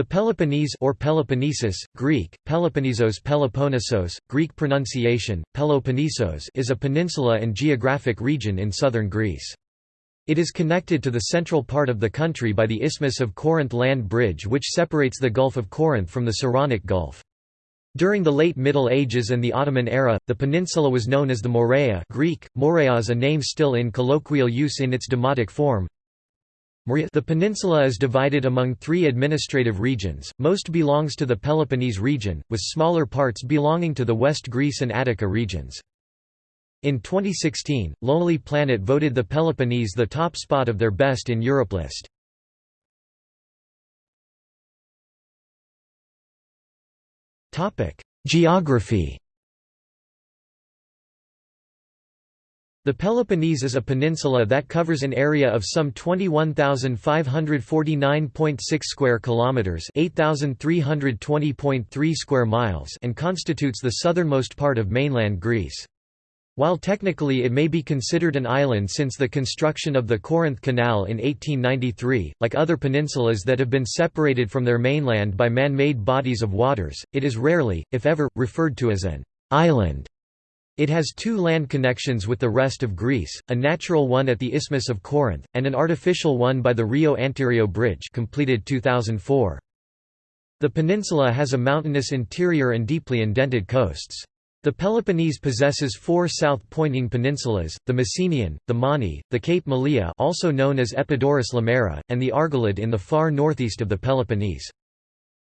The Peloponnese or Peloponnesus, Greek, Peloponnesos Peloponnesos, Greek pronunciation, Peloponnesos is a peninsula and geographic region in southern Greece. It is connected to the central part of the country by the Isthmus of Corinth land bridge which separates the Gulf of Corinth from the Saronic Gulf. During the late Middle Ages and the Ottoman era, the peninsula was known as the Morea Greek, Morea is a name still in colloquial use in its demotic form. The peninsula is divided among three administrative regions, most belongs to the Peloponnese region, with smaller parts belonging to the West Greece and Attica regions. In 2016, Lonely Planet voted the Peloponnese the top spot of their Best in Europe list. Geography The Peloponnese is a peninsula that covers an area of some 21,549.6 square kilometers, 8,320.3 square miles, and constitutes the southernmost part of mainland Greece. While technically it may be considered an island since the construction of the Corinth Canal in 1893, like other peninsulas that have been separated from their mainland by man-made bodies of waters, it is rarely, if ever, referred to as an island. It has two land connections with the rest of Greece, a natural one at the Isthmus of Corinth, and an artificial one by the Rio Antirrio Bridge completed 2004. The peninsula has a mountainous interior and deeply indented coasts. The Peloponnese possesses four south-pointing peninsulas, the Messenian, the Mani, the Cape Malea also known as Epidaurus Limera, and the Argolid in the far northeast of the Peloponnese.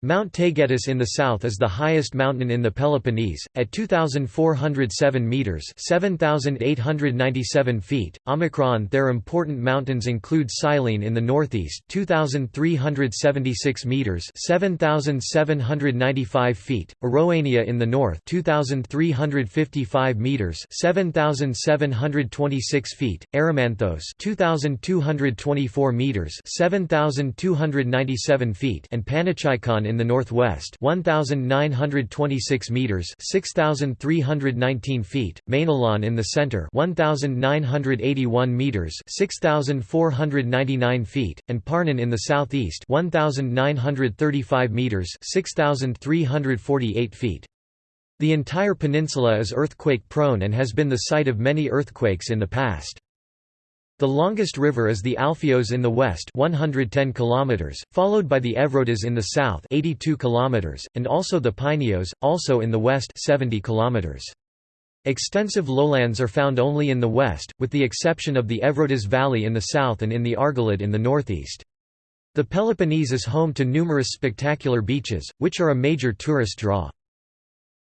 Mount Taygetus in the south is the highest mountain in the Peloponnese, at 2,407 metres 7,897 feet. Omicron Their important mountains include Cyllene in the northeast 2,376 metres 7,795 feet, Oroania in the north 2,355 metres 7,726 feet, Erymanthos 2,224 metres 7,297 feet. And Panachaikon in the northwest 1926 meters 6319 feet Mainalon in the center 1981 meters 6499 feet and Parnon in the southeast 1935 meters 6348 feet. The entire peninsula is earthquake prone and has been the site of many earthquakes in the past the longest river is the Alfios in the west 110 km, followed by the Evrotas in the south 82 km, and also the Pineos, also in the west 70 km. Extensive lowlands are found only in the west, with the exception of the Evrotas Valley in the south and in the Argolid in the northeast. The Peloponnese is home to numerous spectacular beaches, which are a major tourist draw.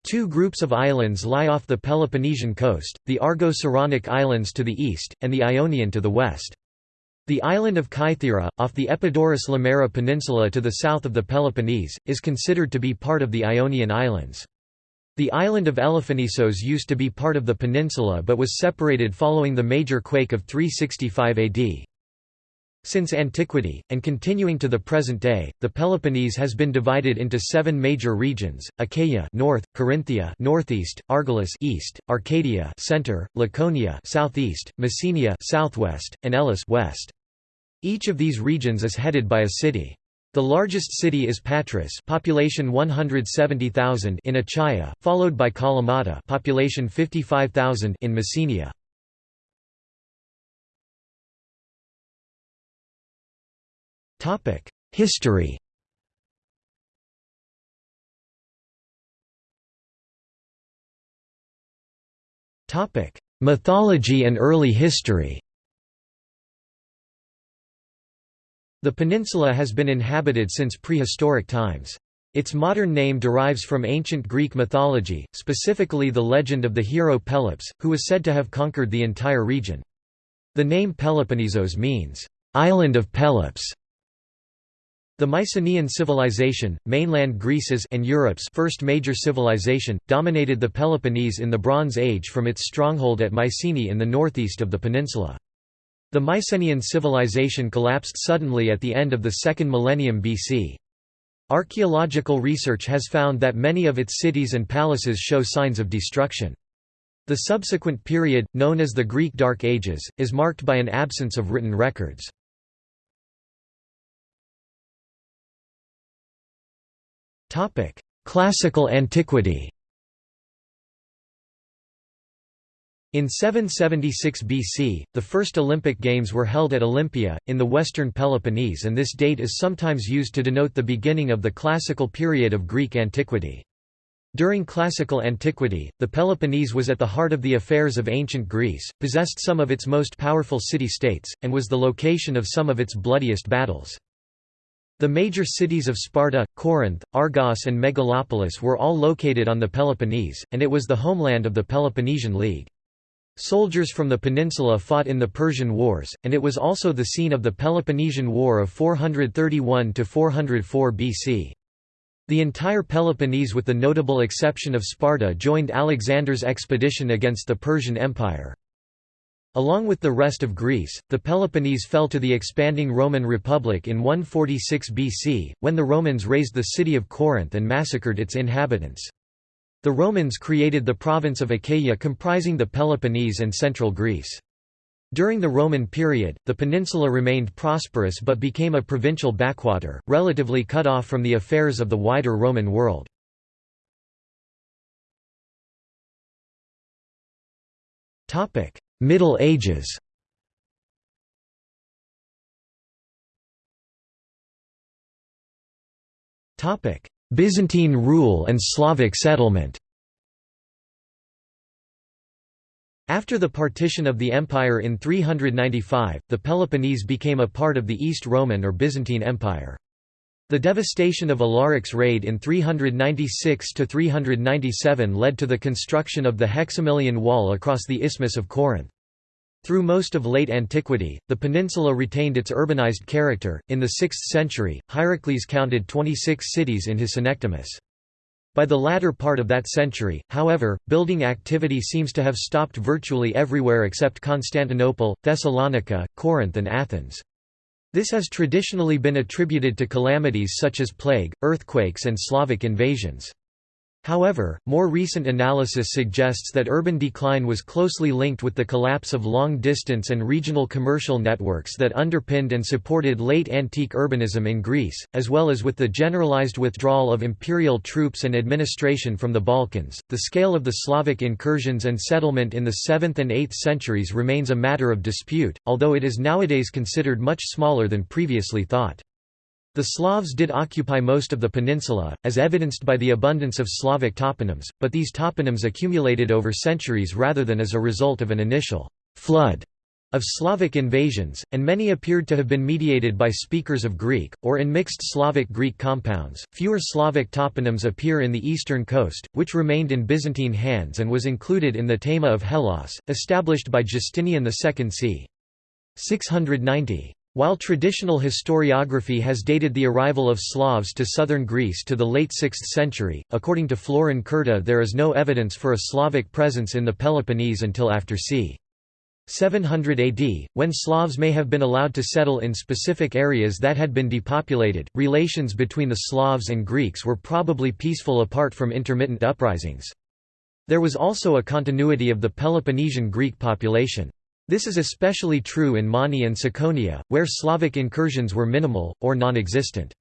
Two groups of islands lie off the Peloponnesian coast, the Argo-Saronic Islands to the east, and the Ionian to the west. The island of Kythera, off the Epidaurus Limera Peninsula to the south of the Peloponnese, is considered to be part of the Ionian Islands. The island of Elafonisos used to be part of the peninsula but was separated following the major quake of 365 AD. Since antiquity, and continuing to the present day, the Peloponnese has been divided into seven major regions: Achaia (north), Corinthia (northeast), Argolis (east), Arcadia (center), Laconia (southeast), Messenia (southwest), and Elis (west). Each of these regions is headed by a city. The largest city is Patras, population 170,000 in Achaia, followed by Kalamata, population 55,000 in Messenia. History Topic: Mythology and early history The peninsula has been inhabited since prehistoric times. Its modern name derives from ancient Greek mythology, specifically the legend of the hero Pelops, who was said to have conquered the entire region. The name Peloponnesos means, "'island of Pelops' The Mycenaean civilization, mainland Greece's and Europe's first major civilization, dominated the Peloponnese in the Bronze Age from its stronghold at Mycenae in the northeast of the peninsula. The Mycenaean civilization collapsed suddenly at the end of the second millennium BC. Archaeological research has found that many of its cities and palaces show signs of destruction. The subsequent period, known as the Greek Dark Ages, is marked by an absence of written records. Classical antiquity In 776 BC, the first Olympic Games were held at Olympia, in the western Peloponnese and this date is sometimes used to denote the beginning of the classical period of Greek antiquity. During classical antiquity, the Peloponnese was at the heart of the affairs of ancient Greece, possessed some of its most powerful city-states, and was the location of some of its bloodiest battles. The major cities of Sparta, Corinth, Argos and Megalopolis were all located on the Peloponnese, and it was the homeland of the Peloponnesian League. Soldiers from the peninsula fought in the Persian Wars, and it was also the scene of the Peloponnesian War of 431–404 BC. The entire Peloponnese with the notable exception of Sparta joined Alexander's expedition against the Persian Empire. Along with the rest of Greece, the Peloponnese fell to the expanding Roman Republic in 146 BC, when the Romans razed the city of Corinth and massacred its inhabitants. The Romans created the province of Achaia comprising the Peloponnese and central Greece. During the Roman period, the peninsula remained prosperous but became a provincial backwater, relatively cut off from the affairs of the wider Roman world. Middle Ages Byzantine rule and Slavic settlement After the partition of the empire in 395, the Peloponnese became a part of the East Roman or Byzantine Empire. The devastation of Alaric's raid in 396–397 led to the construction of the Hexamilion Wall across the Isthmus of Corinth. Through most of late antiquity, the peninsula retained its urbanized character. In the 6th century, Hierocles counted 26 cities in his Synecdemus. By the latter part of that century, however, building activity seems to have stopped virtually everywhere except Constantinople, Thessalonica, Corinth and Athens. This has traditionally been attributed to calamities such as plague, earthquakes and Slavic invasions. However, more recent analysis suggests that urban decline was closely linked with the collapse of long-distance and regional commercial networks that underpinned and supported late antique urbanism in Greece, as well as with the generalized withdrawal of imperial troops and administration from the Balkans. The scale of the Slavic incursions and settlement in the 7th and 8th centuries remains a matter of dispute, although it is nowadays considered much smaller than previously thought. The Slavs did occupy most of the peninsula, as evidenced by the abundance of Slavic toponyms, but these toponyms accumulated over centuries rather than as a result of an initial flood of Slavic invasions, and many appeared to have been mediated by speakers of Greek, or in mixed Slavic-Greek compounds. Fewer Slavic toponyms appear in the eastern coast, which remained in Byzantine hands and was included in the Thema of Hellas, established by Justinian II c. 690. While traditional historiography has dated the arrival of Slavs to southern Greece to the late 6th century, according to Florin Curta there is no evidence for a Slavic presence in the Peloponnese until after c. 700 AD, when Slavs may have been allowed to settle in specific areas that had been depopulated. Relations between the Slavs and Greeks were probably peaceful apart from intermittent uprisings. There was also a continuity of the Peloponnesian Greek population. This is especially true in Mani and Tsakonia, where Slavic incursions were minimal, or non-existent.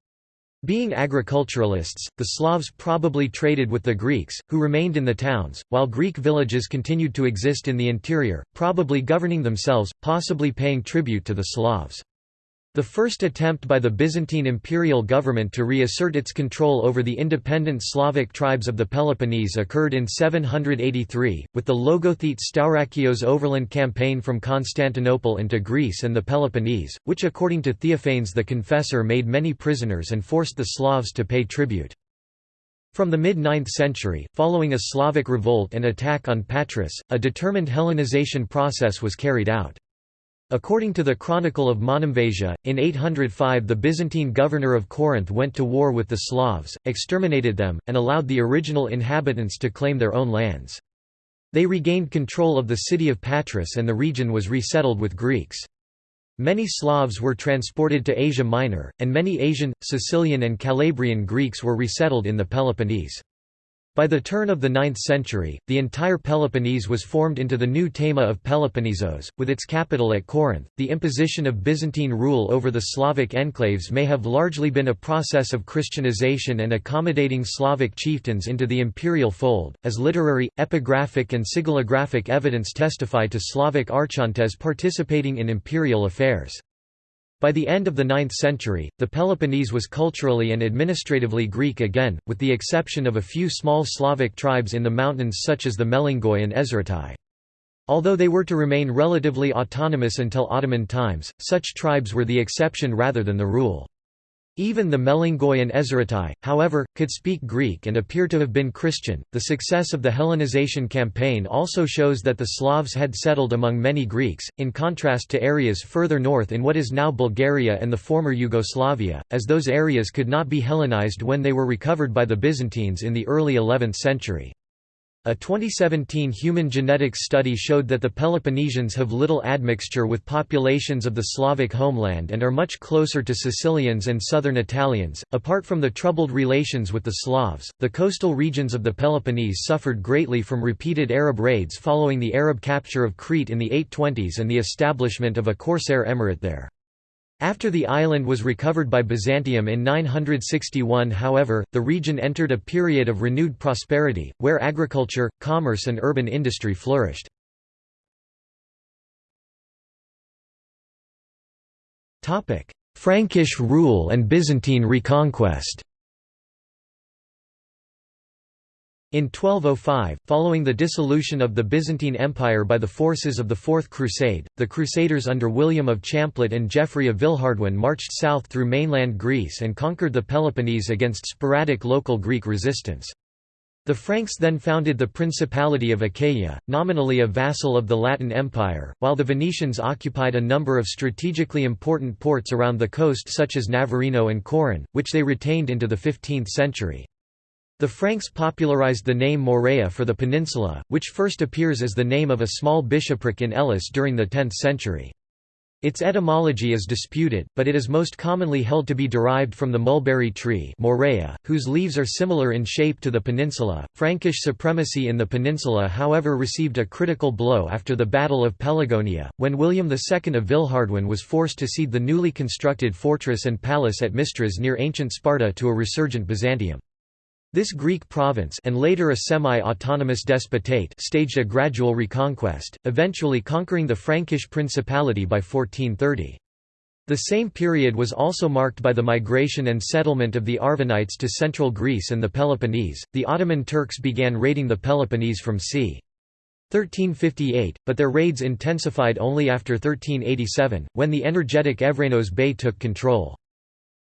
Being agriculturalists, the Slavs probably traded with the Greeks, who remained in the towns, while Greek villages continued to exist in the interior, probably governing themselves, possibly paying tribute to the Slavs. The first attempt by the Byzantine imperial government to reassert its control over the independent Slavic tribes of the Peloponnese occurred in 783, with the Logothete Staurakios overland campaign from Constantinople into Greece and the Peloponnese, which according to Theophanes the Confessor made many prisoners and forced the Slavs to pay tribute. From the mid-9th century, following a Slavic revolt and attack on Patras, a determined Hellenization process was carried out. According to the Chronicle of Monemvasia, in 805 the Byzantine governor of Corinth went to war with the Slavs, exterminated them, and allowed the original inhabitants to claim their own lands. They regained control of the city of Patras and the region was resettled with Greeks. Many Slavs were transported to Asia Minor, and many Asian, Sicilian and Calabrian Greeks were resettled in the Peloponnese. By the turn of the 9th century, the entire Peloponnese was formed into the new Thema of Peloponnesos, with its capital at Corinth. The imposition of Byzantine rule over the Slavic enclaves may have largely been a process of Christianization and accommodating Slavic chieftains into the imperial fold, as literary, epigraphic, and sigillographic evidence testify to Slavic archontes participating in imperial affairs. By the end of the 9th century, the Peloponnese was culturally and administratively Greek again, with the exception of a few small Slavic tribes in the mountains such as the Melingoi and Ezratai. Although they were to remain relatively autonomous until Ottoman times, such tribes were the exception rather than the rule. Even the Melingoi and Ezratai, however, could speak Greek and appear to have been Christian. The success of the Hellenization campaign also shows that the Slavs had settled among many Greeks, in contrast to areas further north in what is now Bulgaria and the former Yugoslavia, as those areas could not be Hellenized when they were recovered by the Byzantines in the early 11th century. A 2017 human genetics study showed that the Peloponnesians have little admixture with populations of the Slavic homeland and are much closer to Sicilians and southern Italians. Apart from the troubled relations with the Slavs, the coastal regions of the Peloponnese suffered greatly from repeated Arab raids following the Arab capture of Crete in the 820s and the establishment of a corsair emirate there. After the island was recovered by Byzantium in 961 however, the region entered a period of renewed prosperity, where agriculture, commerce and urban industry flourished. Frankish rule and Byzantine reconquest In 1205, following the dissolution of the Byzantine Empire by the forces of the Fourth Crusade, the Crusaders under William of Champlitte and Geoffrey of Villehardouin marched south through mainland Greece and conquered the Peloponnese against sporadic local Greek resistance. The Franks then founded the Principality of Achaia, nominally a vassal of the Latin Empire, while the Venetians occupied a number of strategically important ports around the coast such as Navarino and Coron, which they retained into the 15th century. The Franks popularized the name Morea for the peninsula, which first appears as the name of a small bishopric in Elis during the 10th century. Its etymology is disputed, but it is most commonly held to be derived from the mulberry tree Morea, whose leaves are similar in shape to the peninsula. Frankish supremacy in the peninsula however received a critical blow after the Battle of Pelagonia, when William II of Villehardouin was forced to cede the newly constructed fortress and palace at Mistras near ancient Sparta to a resurgent Byzantium. This Greek province and later a semi-autonomous despotate staged a gradual reconquest, eventually conquering the Frankish Principality by 1430. The same period was also marked by the migration and settlement of the Arvanites to central Greece and the Peloponnese. The Ottoman Turks began raiding the Peloponnese from c. 1358, but their raids intensified only after 1387, when the energetic Evrenos Bey took control.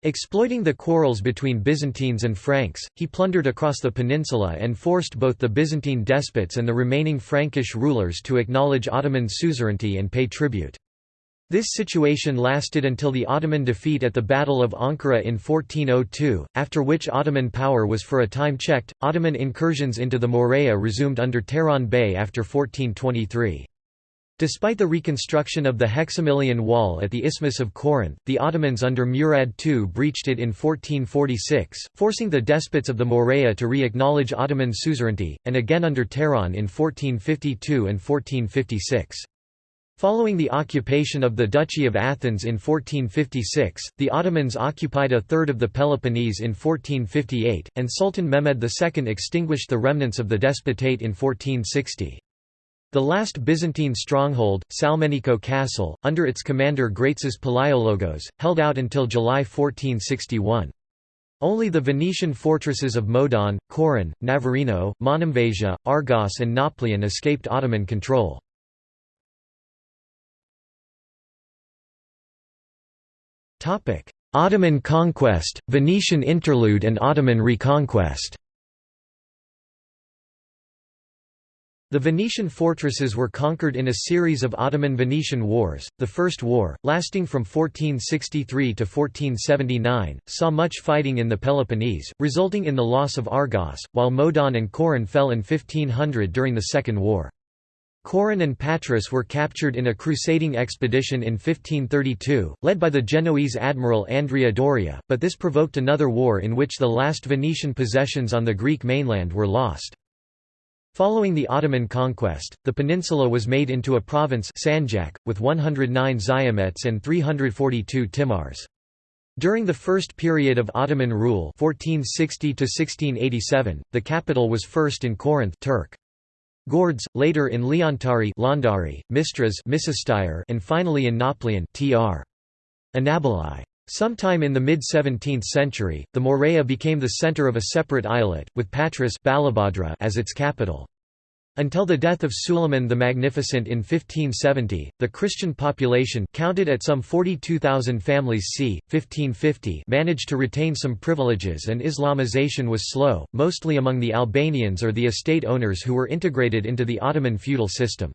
Exploiting the quarrels between Byzantines and Franks, he plundered across the peninsula and forced both the Byzantine despots and the remaining Frankish rulers to acknowledge Ottoman suzerainty and pay tribute. This situation lasted until the Ottoman defeat at the Battle of Ankara in 1402, after which Ottoman power was for a time checked. Ottoman incursions into the Morea resumed under Turahan Bey after 1423. Despite the reconstruction of the Hexamilion Wall at the Isthmus of Corinth, the Ottomans under Murad II breached it in 1446, forcing the despots of the Morea to re-acknowledge Ottoman suzerainty, and again under Turahan in 1452 and 1456. Following the occupation of the Duchy of Athens in 1456, the Ottomans occupied a third of the Peloponnese in 1458, and Sultan Mehmed II extinguished the remnants of the despotate in 1460. The last Byzantine stronghold, Salmeniko Castle, under its commander Graitzes Palaiologos, held out until July 1461. Only the Venetian fortresses of Modon, Coron, Navarino, Monemvasia, Argos and Nauplion escaped Ottoman control. Ottoman conquest, Venetian interlude and Ottoman reconquest The Venetian fortresses were conquered in a series of Ottoman-Venetian wars. The First War, lasting from 1463 to 1479, saw much fighting in the Peloponnese, resulting in the loss of Argos, while Modon and Coron fell in 1500 during the Second War. Coron and Patras were captured in a crusading expedition in 1532, led by the Genoese admiral Andrea Doria, but this provoked another war in which the last Venetian possessions on the Greek mainland were lost. Following the Ottoman conquest, the peninsula was made into a province Sanjak, with 109 Ziamets and 342 Timars. During the first period of Ottoman rule 1460 the capital was first in Corinth Turk. Gordes, later in Leontari Londari, Mistras and finally in Nauplion tr. Anaboli. Sometime in the mid-17th century, the Morea became the center of a separate eyalet, with Patras as its capital. Until the death of Suleiman the Magnificent in 1570, the Christian population counted at some 42,000 families c. 1550 managed to retain some privileges and Islamization was slow, mostly among the Albanians or the estate owners who were integrated into the Ottoman feudal system.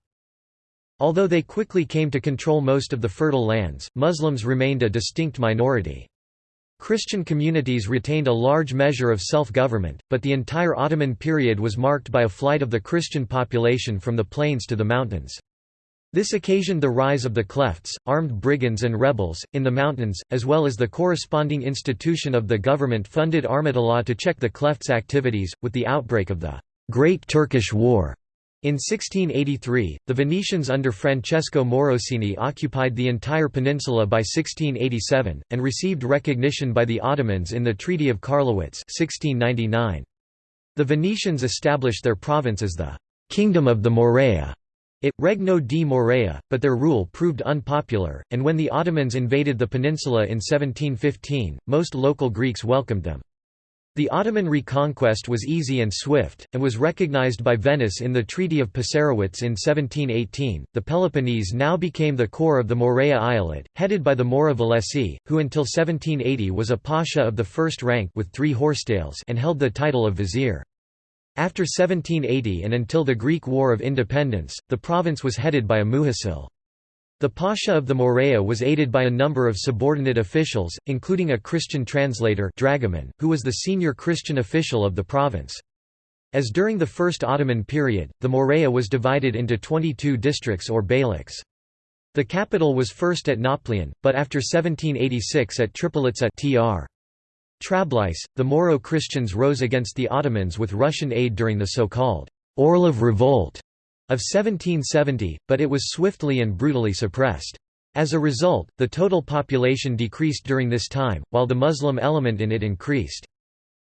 Although they quickly came to control most of the fertile lands, Muslims remained a distinct minority. Christian communities retained a large measure of self-government, but the entire Ottoman period was marked by a flight of the Christian population from the plains to the mountains. This occasioned the rise of the klephts, armed brigands and rebels, in the mountains, as well as the corresponding institution of the government-funded Armatoloi to check the klephts' activities, with the outbreak of the Great Turkish War in 1683, the Venetians under Francesco Morosini occupied the entire peninsula by 1687, and received recognition by the Ottomans in the Treaty of Karlowitz 1699. The Venetians established their province as the «Kingdom of the Morea» it Regno di Morea, but their rule proved unpopular, and when the Ottomans invaded the peninsula in 1715, most local Greeks welcomed them. The Ottoman reconquest was easy and swift, and was recognized by Venice in the Treaty of Passarowitz in 1718. The Peloponnese now became the core of the Morea Eyalet, headed by the Mora Valesi, who until 1780 was a pasha of the first rank with three horsetails and held the title of vizier. After 1780 and until the Greek War of Independence, the province was headed by a muhacil. The Pasha of the Morea was aided by a number of subordinate officials, including a Christian translator Dragoman, who was the senior Christian official of the province. As during the First Ottoman period, the Morea was divided into 22 districts or beyliks. The capital was first at Nauplion, but after 1786 at Tripolitsa tr. Trablice, the Moro Christians rose against the Ottomans with Russian aid during the so-called Orlov Revolt of 1770, but it was swiftly and brutally suppressed. As a result, the total population decreased during this time, while the Muslim element in it increased.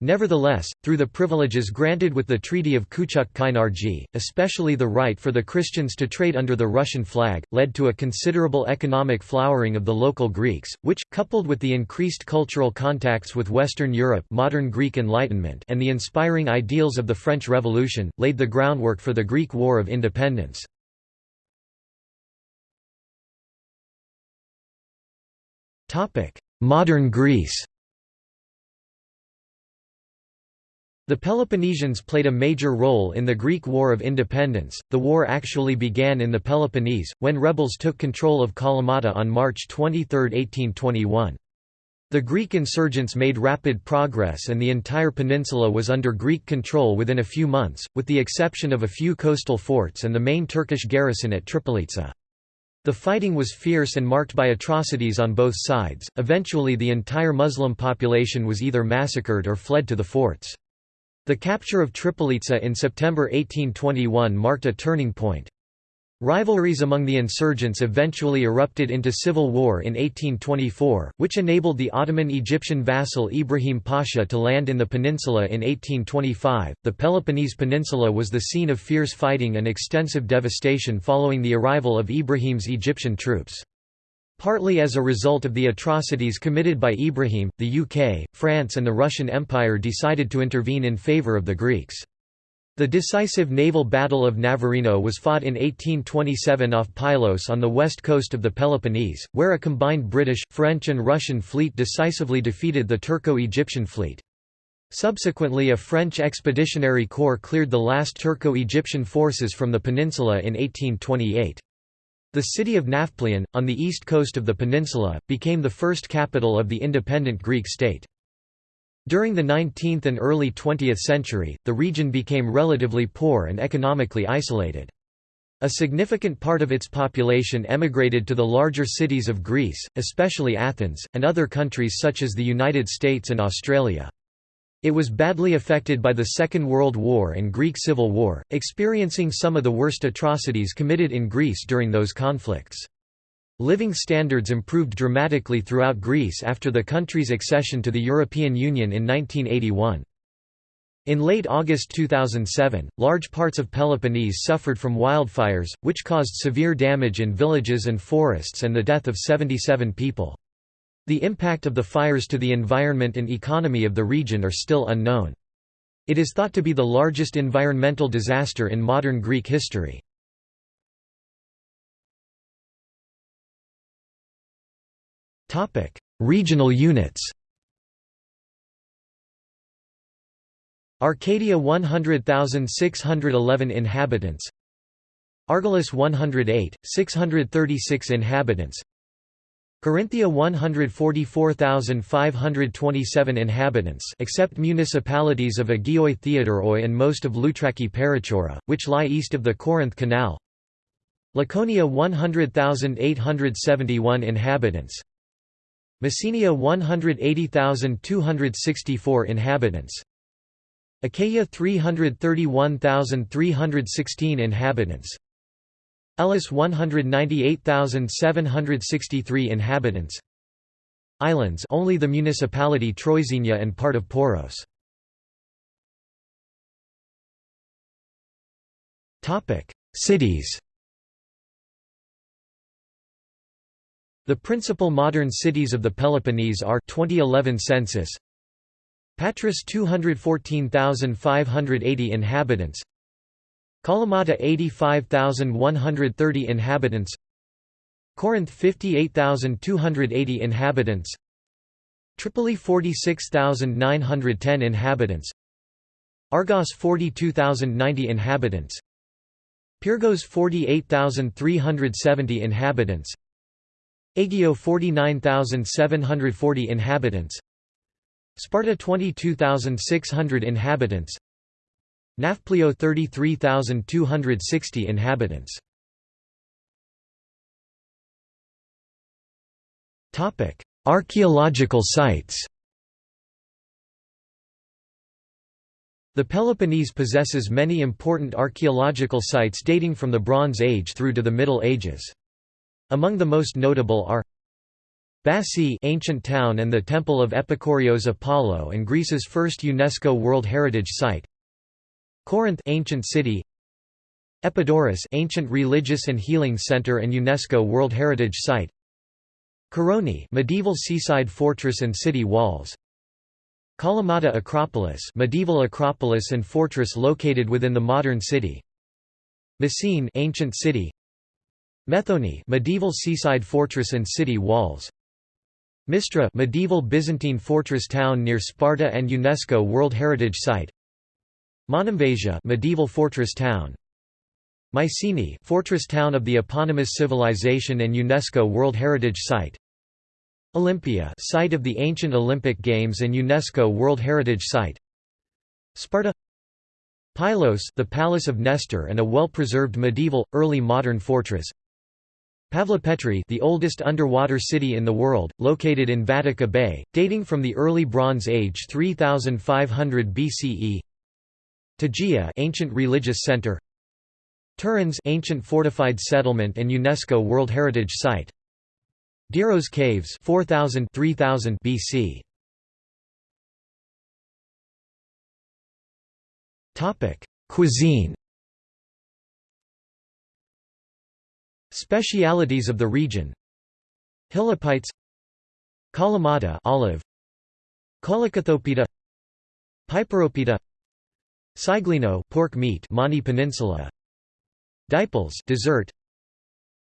Nevertheless, through the privileges granted with the Treaty of Kuchuk-Kainarji, especially the right for the Christians to trade under the Russian flag, led to a considerable economic flowering of the local Greeks, which, coupled with the increased cultural contacts with Western Europe modern Greek Enlightenment and the inspiring ideals of the French Revolution, laid the groundwork for the Greek War of Independence. Modern Greece The Peloponnesians played a major role in the Greek War of Independence. The war actually began in the Peloponnese, when rebels took control of Kalamata on March 23, 1821. The Greek insurgents made rapid progress and the entire peninsula was under Greek control within a few months, with the exception of a few coastal forts and the main Turkish garrison at Tripolitsa. The fighting was fierce and marked by atrocities on both sides, eventually the entire Muslim population was either massacred or fled to the forts. The capture of Tripolitsa in September 1821 marked a turning point. Rivalries among the insurgents eventually erupted into civil war in 1824, which enabled the Ottoman Egyptian vassal Ibrahim Pasha to land in the peninsula in 1825. The Peloponnese Peninsula was the scene of fierce fighting and extensive devastation following the arrival of Ibrahim's Egyptian troops. Partly as a result of the atrocities committed by Ibrahim, the UK, France and the Russian Empire decided to intervene in favour of the Greeks. The decisive naval Battle of Navarino was fought in 1827 off Pylos on the west coast of the Peloponnese, where a combined British, French and Russian fleet decisively defeated the Turco-Egyptian fleet. Subsequently a French expeditionary corps cleared the last Turco-Egyptian forces from the peninsula in 1828. The city of Nafplion, on the east coast of the peninsula, became the first capital of the independent Greek state. During the 19th and early 20th century, the region became relatively poor and economically isolated. A significant part of its population emigrated to the larger cities of Greece, especially Athens, and other countries such as the United States and Australia. It was badly affected by the Second World War and Greek Civil War, experiencing some of the worst atrocities committed in Greece during those conflicts. Living standards improved dramatically throughout Greece after the country's accession to the European Union in 1981. In late August 2007, large parts of Peloponnese suffered from wildfires, which caused severe damage in villages and forests and the death of 77 people. The impact of the fires to the environment and economy of the region are still unknown. It is thought to be the largest environmental disaster in modern Greek history. Regional units Arcadia 100,611 inhabitants Argolis 108, 636 inhabitants Corinthia 144,527 inhabitants except municipalities of Agioi Theodoroi and most of Loutraki Perichoura, which lie east of the Corinth Canal. Laconia 100,871 inhabitants. Messenia 180,264 inhabitants. Achaia 331,316 inhabitants Elis 198,763 inhabitants. Islands only the municipality Troizenia and part of Poros. Cities. The principal modern cities of the Peloponnese are 2011 census. Patras 214,580 inhabitants Kalamata 85,130 inhabitants. Corinth 58,280 inhabitants. Tripoli 46,910 inhabitants. Argos 42,090 inhabitants. Pyrgos 48,370 inhabitants. Aigio 49,740 inhabitants. Sparta 22,600 inhabitants Nafplio 33,260 inhabitants Archaeological sites The Peloponnese possesses many important archaeological sites dating from the Bronze Age through to the Middle Ages. Among the most notable are Bassae ancient town and the temple of Epikourios Apollo and Greece's first UNESCO World Heritage Site. Corinth ancient city. Epidaurus ancient religious and healing center and UNESCO World Heritage Site. Koroni medieval seaside fortress and city walls. Kalamata Acropolis medieval acropolis and fortress located within the modern city. Messene ancient city. Methone medieval seaside fortress and city walls. Mistra medieval Byzantine fortress town near Sparta and UNESCO World Heritage Site Monemvasia medieval fortress town. Mycenae fortress town of the eponymous civilization and UNESCO World Heritage Site. Olympia site of the ancient Olympic Games and UNESCO World Heritage Site. Sparta. Pylos the palace of Nestor and a well-preserved medieval early modern fortress. Pavlopetri the oldest underwater city in the world, located in Vatica Bay, dating from the early Bronze Age 3500 BCE Tegea ancient religious center. Tiryns ancient fortified settlement and UNESCO World Heritage Site. Diros Caves 4000 3000 BC Topic Cuisine. Specialities of the region. Hilopites Kalamata olive. Kolokythopita Piperopita Siglino pork meat Mani Peninsula. Diples dessert.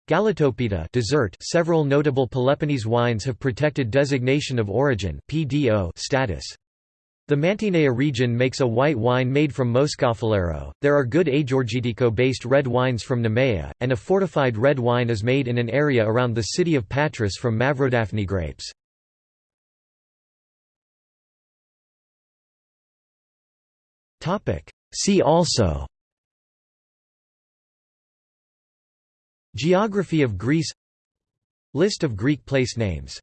Galatopita dessert. Several notable Peloponnese wines have protected designation of origin PDO status. The Mantinea region makes a white wine made from Moschofilero, there are good Agiorgitiko-based red wines from Nemea, and a fortified red wine is made in an area around the city of Patras from Mavrodaphne grapes. See also Geography of Greece List of Greek place names